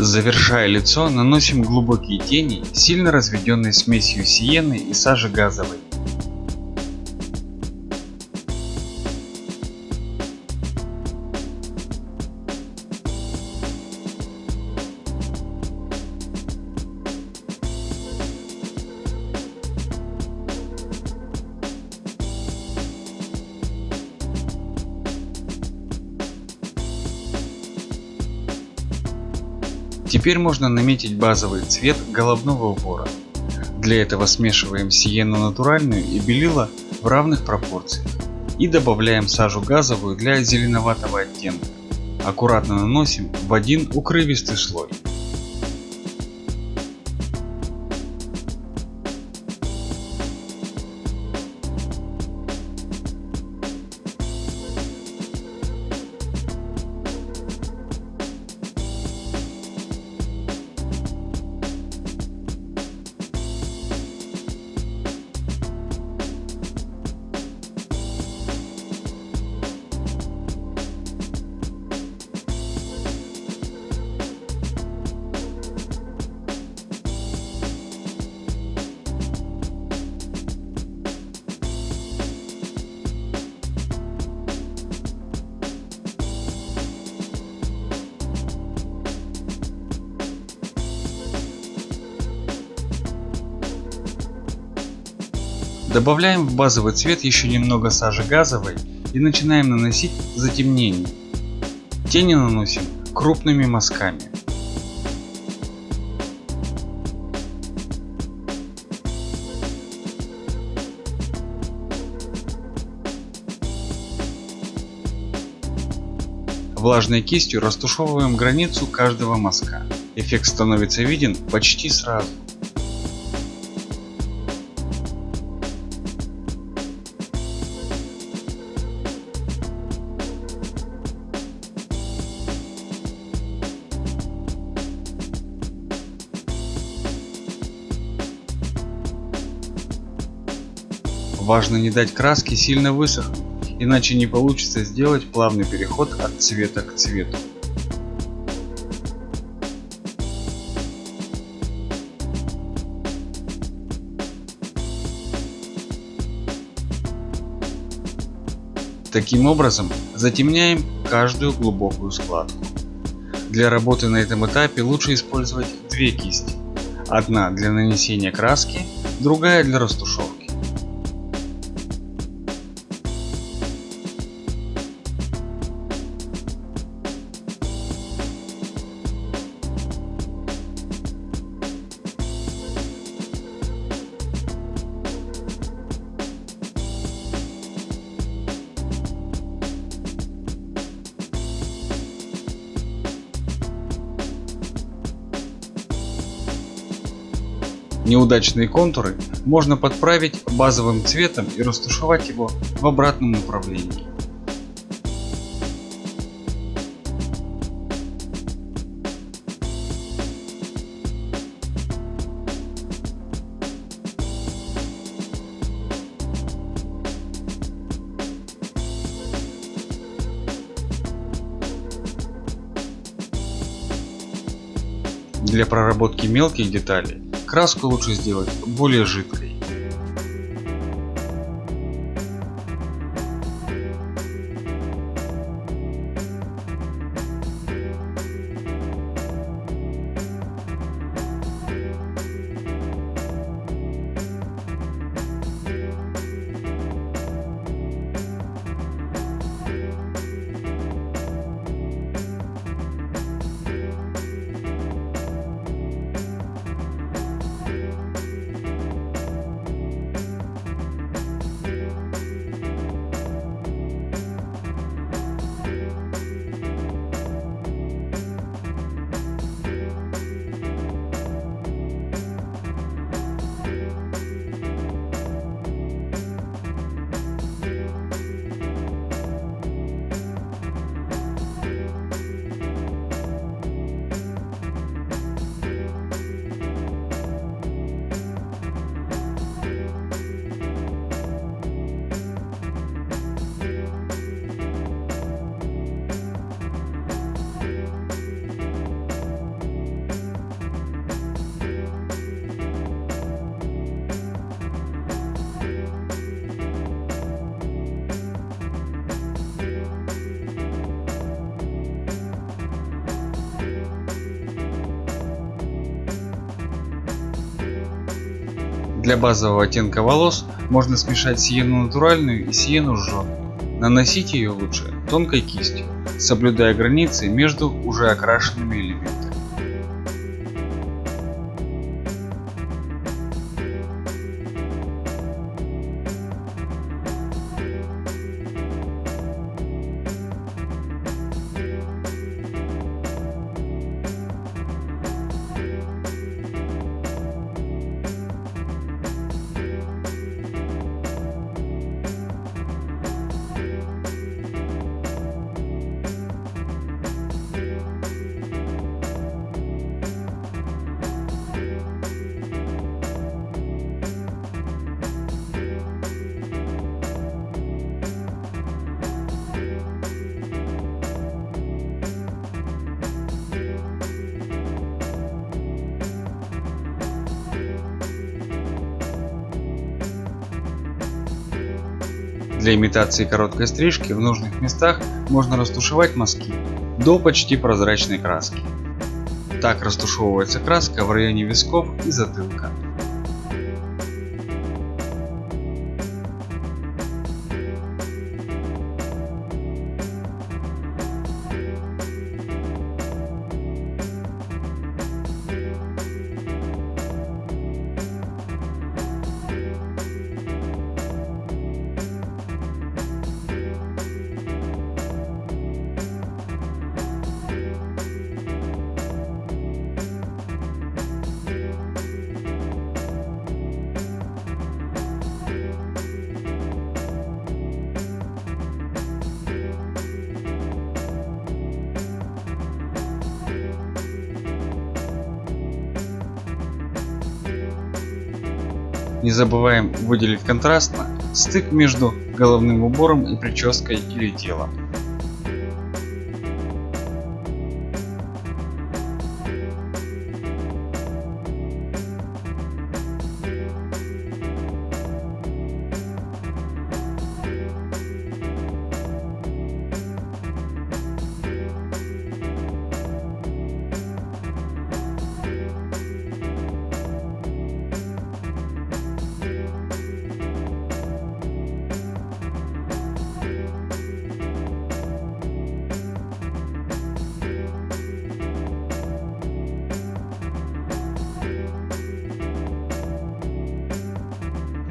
Завершая лицо, наносим глубокие тени, сильно разведенной смесью сиены и сажи газовой. Теперь можно наметить базовый цвет головного убора. Для этого смешиваем сиену натуральную и белила в равных пропорциях и добавляем сажу газовую для зеленоватого оттенка. Аккуратно наносим в один укрывистый слой. Добавляем в базовый цвет еще немного сажи газовой и начинаем наносить затемнение. Тени наносим крупными мазками. Влажной кистью растушевываем границу каждого мазка. Эффект становится виден почти сразу. Важно не дать краске сильно высохнуть, иначе не получится сделать плавный переход от цвета к цвету. Таким образом затемняем каждую глубокую складку. Для работы на этом этапе лучше использовать две кисти. Одна для нанесения краски, другая для растушевки. Неудачные контуры можно подправить базовым цветом и растушевать его в обратном направлении. Для проработки мелких деталей Краску лучше сделать более жидкой. Для базового оттенка волос можно смешать сиену натуральную и сиену жженую. Наносить ее лучше тонкой кистью, соблюдая границы между уже окрашенными элементами. Для имитации короткой стрижки в нужных местах можно растушевать мазки до почти прозрачной краски. Так растушевывается краска в районе висков и затылка. Не забываем выделить контрастно стык между головным убором и прической или телом.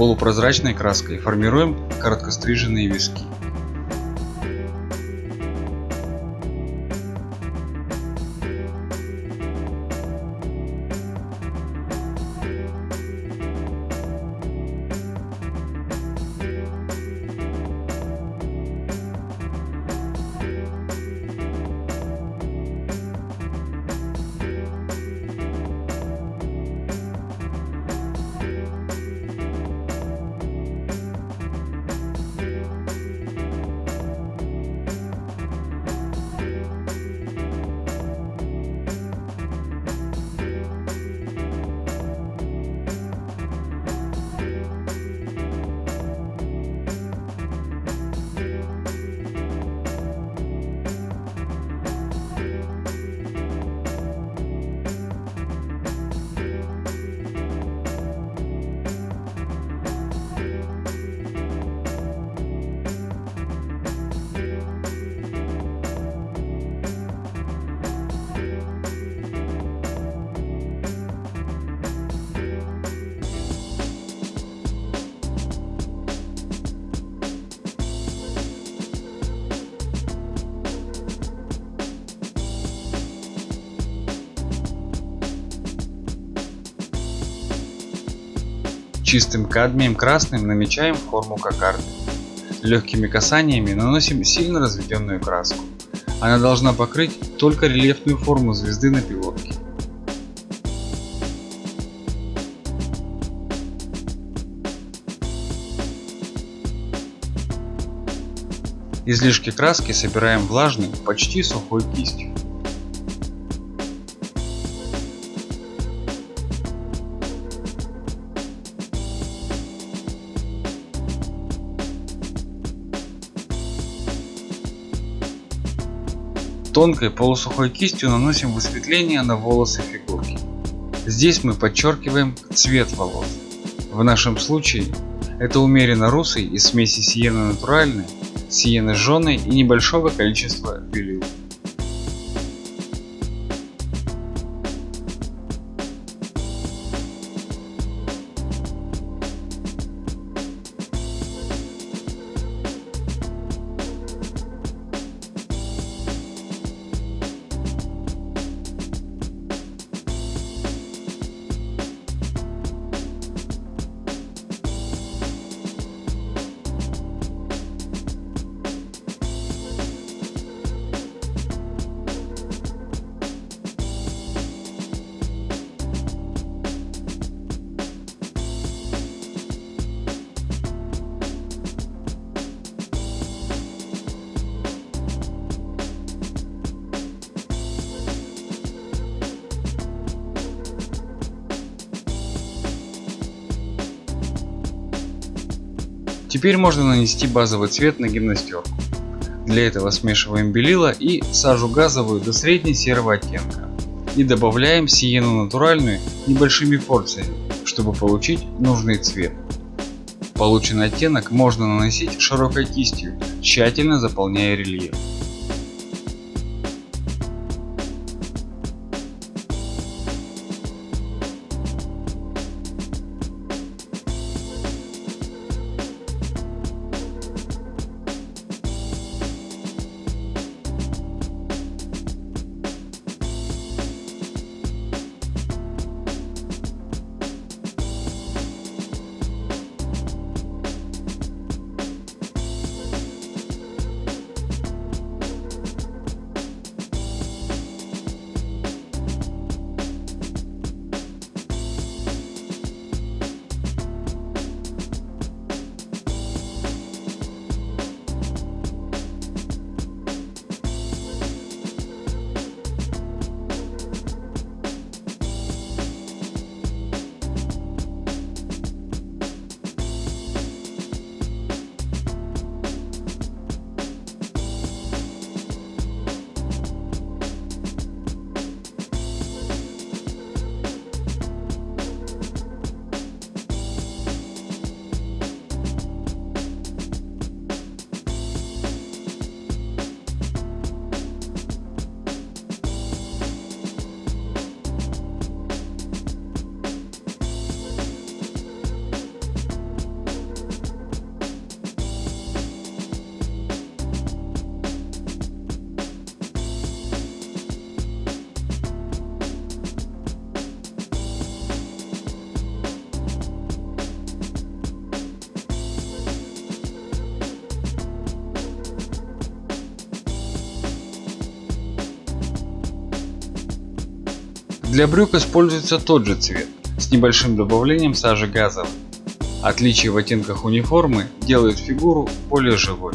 Полупрозрачной краской формируем короткостриженные виски. Чистым кадмием красным намечаем форму кокарды. Легкими касаниями наносим сильно разведенную краску. Она должна покрыть только рельефную форму звезды на пилотке. Излишки краски собираем влажной, почти сухой кистью. Тонкой полусухой кистью наносим высветление на волосы фигурки. Здесь мы подчеркиваем цвет волос. В нашем случае это умеренно русый из смеси сиены натуральной, сиены жженой и небольшого количества белил. Теперь можно нанести базовый цвет на гимнастерку. Для этого смешиваем белила и сажу газовую до средней серого оттенка. И добавляем сиену натуральную небольшими порциями, чтобы получить нужный цвет. Полученный оттенок можно наносить широкой кистью, тщательно заполняя рельеф. Для брюк используется тот же цвет, с небольшим добавлением сажи газовой. Отличие в оттенках униформы делает фигуру более живой.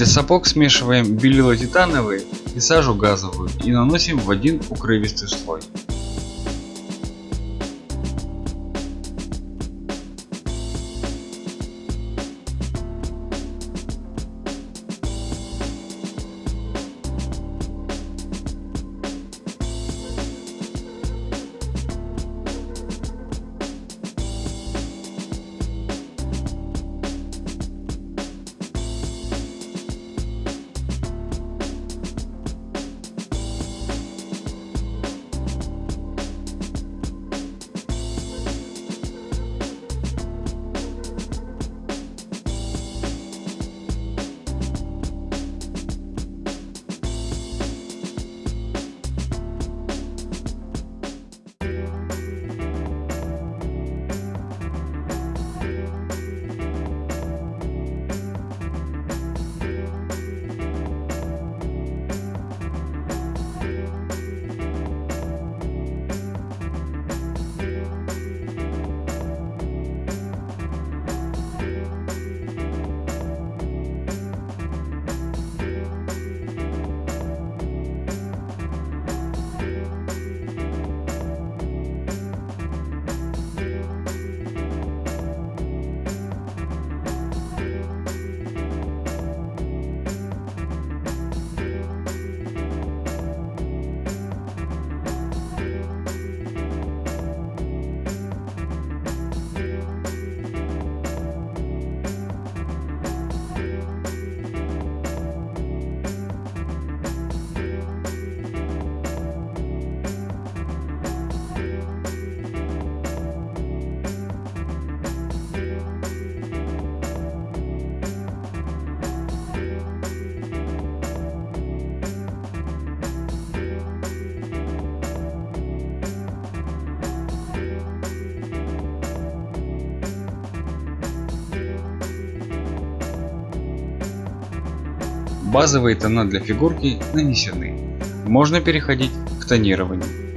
Для сапог смешиваем белила титановые и сажу газовую и наносим в один укрывистый слой. Базовые тона для фигурки нанесены. Можно переходить к тонированию.